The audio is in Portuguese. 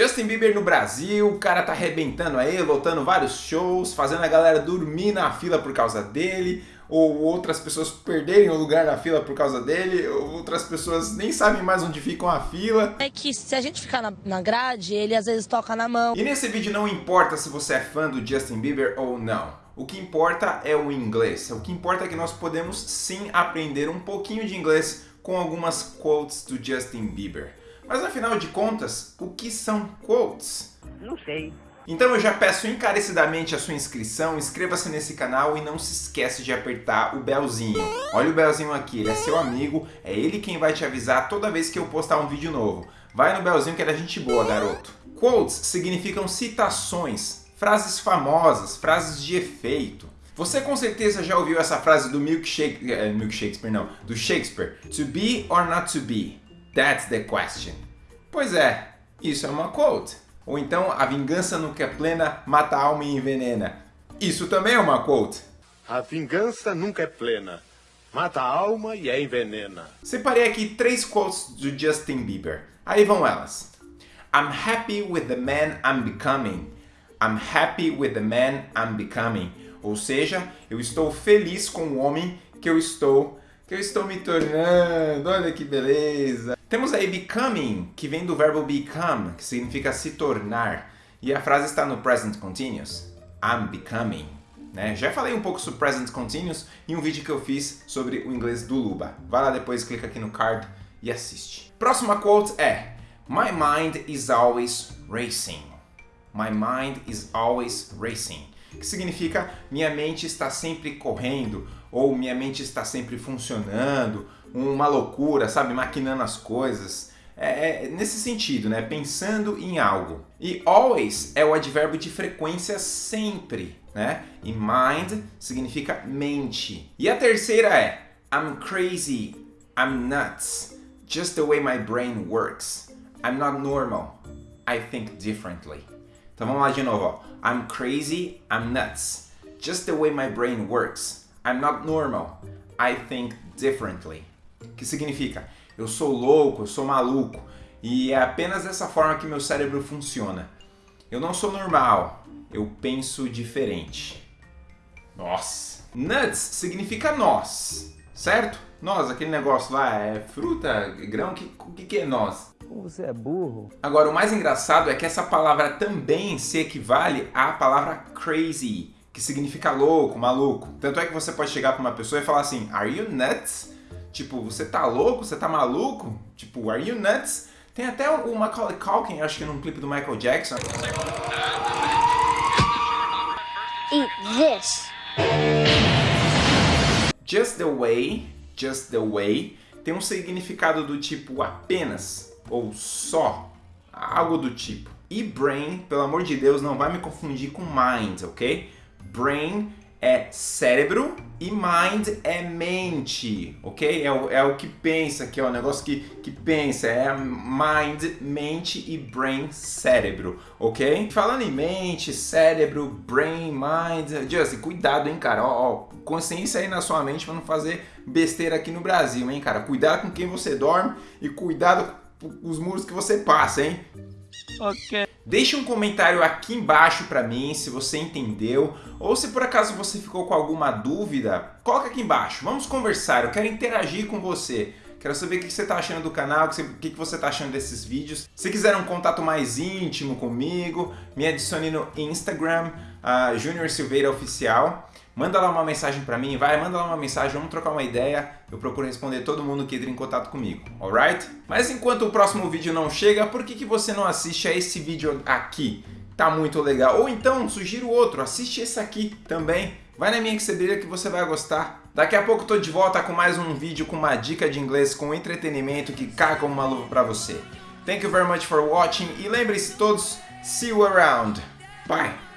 Justin Bieber no Brasil, o cara tá arrebentando aí, lotando vários shows, fazendo a galera dormir na fila por causa dele, ou outras pessoas perderem o lugar na fila por causa dele, outras pessoas nem sabem mais onde ficam a fila. É que se a gente ficar na, na grade, ele às vezes toca na mão. E nesse vídeo não importa se você é fã do Justin Bieber ou não. O que importa é o inglês. O que importa é que nós podemos sim aprender um pouquinho de inglês com algumas quotes do Justin Bieber. Mas afinal de contas, o que são quotes? Não sei. Então eu já peço encarecidamente a sua inscrição, inscreva-se nesse canal e não se esquece de apertar o belzinho. Olha o belzinho aqui, ele é seu amigo, é ele quem vai te avisar toda vez que eu postar um vídeo novo. Vai no belzinho que é da gente boa, garoto. Quotes significam citações, frases famosas, frases de efeito. Você com certeza já ouviu essa frase do milkshake, é, Shakespeare não, do Shakespeare. To be or not to be? That's the question. Pois é, isso é uma quote. Ou então, a vingança nunca é plena, mata a alma e envenena. Isso também é uma quote. A vingança nunca é plena, mata a alma e a envenena. Separei aqui três quotes do Justin Bieber. Aí vão elas. I'm happy with the man I'm becoming. I'm happy with the man I'm becoming. Ou seja, eu estou feliz com o homem que eu estou que eu estou me tornando, olha que beleza. Temos aí becoming, que vem do verbo become, que significa se tornar. E a frase está no present continuous. I'm becoming. Né? Já falei um pouco sobre present continuous em um vídeo que eu fiz sobre o inglês do Luba. Vai lá depois, clica aqui no card e assiste. Próxima quote é My mind is always racing. My mind is always racing que significa minha mente está sempre correndo, ou minha mente está sempre funcionando, uma loucura, sabe, maquinando as coisas. É, é, nesse sentido, né? Pensando em algo. E always é o advérbio de frequência sempre, né? E mind significa mente. E a terceira é I'm crazy, I'm nuts, just the way my brain works. I'm not normal, I think differently. Então vamos lá de novo, ó. I'm crazy, I'm nuts. Just the way my brain works. I'm not normal. I think differently. Que significa, eu sou louco, eu sou maluco. E é apenas dessa forma que meu cérebro funciona. Eu não sou normal, eu penso diferente. Nossa! Nuts significa nós, certo? Nós, aquele negócio lá, é fruta, grão, o que, que, que é nós? Você é burro. Agora, o mais engraçado é que essa palavra também se equivale à palavra crazy, que significa louco, maluco. Tanto é que você pode chegar para uma pessoa e falar assim, are you nuts? Tipo, você tá louco? Você tá maluco? Tipo, are you nuts? Tem até o Macaulay Culkin, acho que num clipe do Michael Jackson. Eat this. Just the way, just the way, tem um significado do tipo apenas, ou só, algo do tipo. E brain, pelo amor de Deus, não vai me confundir com mind, ok? Brain é cérebro e mind é mente, ok? É o, é o que pensa, que é o negócio que, que pensa, é mind, mente e brain, cérebro, ok? Falando em mente, cérebro, brain, mind, Justin, cuidado, hein, cara, ó, ó, consciência aí na sua mente para não fazer besteira aqui no Brasil, hein, cara? Cuidado com quem você dorme e cuidado os muros que você passa, hein? Deixe um comentário aqui embaixo para mim se você entendeu ou se por acaso você ficou com alguma dúvida, coloca aqui embaixo. Vamos conversar, eu quero interagir com você. Quero saber o que você está achando do canal, o que você está achando desses vídeos. Se quiser um contato mais íntimo comigo, me adicione no Instagram, uh, Junior Silveira Oficial. Manda lá uma mensagem para mim, vai, manda lá uma mensagem, vamos trocar uma ideia. Eu procuro responder todo mundo que entra em contato comigo, alright? Mas enquanto o próximo vídeo não chega, por que, que você não assiste a esse vídeo aqui? Tá muito legal. Ou então, sugiro outro, assiste esse aqui também. Vai na minha Xebrilha que você vai gostar. Daqui a pouco tô de volta com mais um vídeo com uma dica de inglês com entretenimento que cai como uma luva para você. Thank you very much for watching e lembre-se todos, see you around. Bye!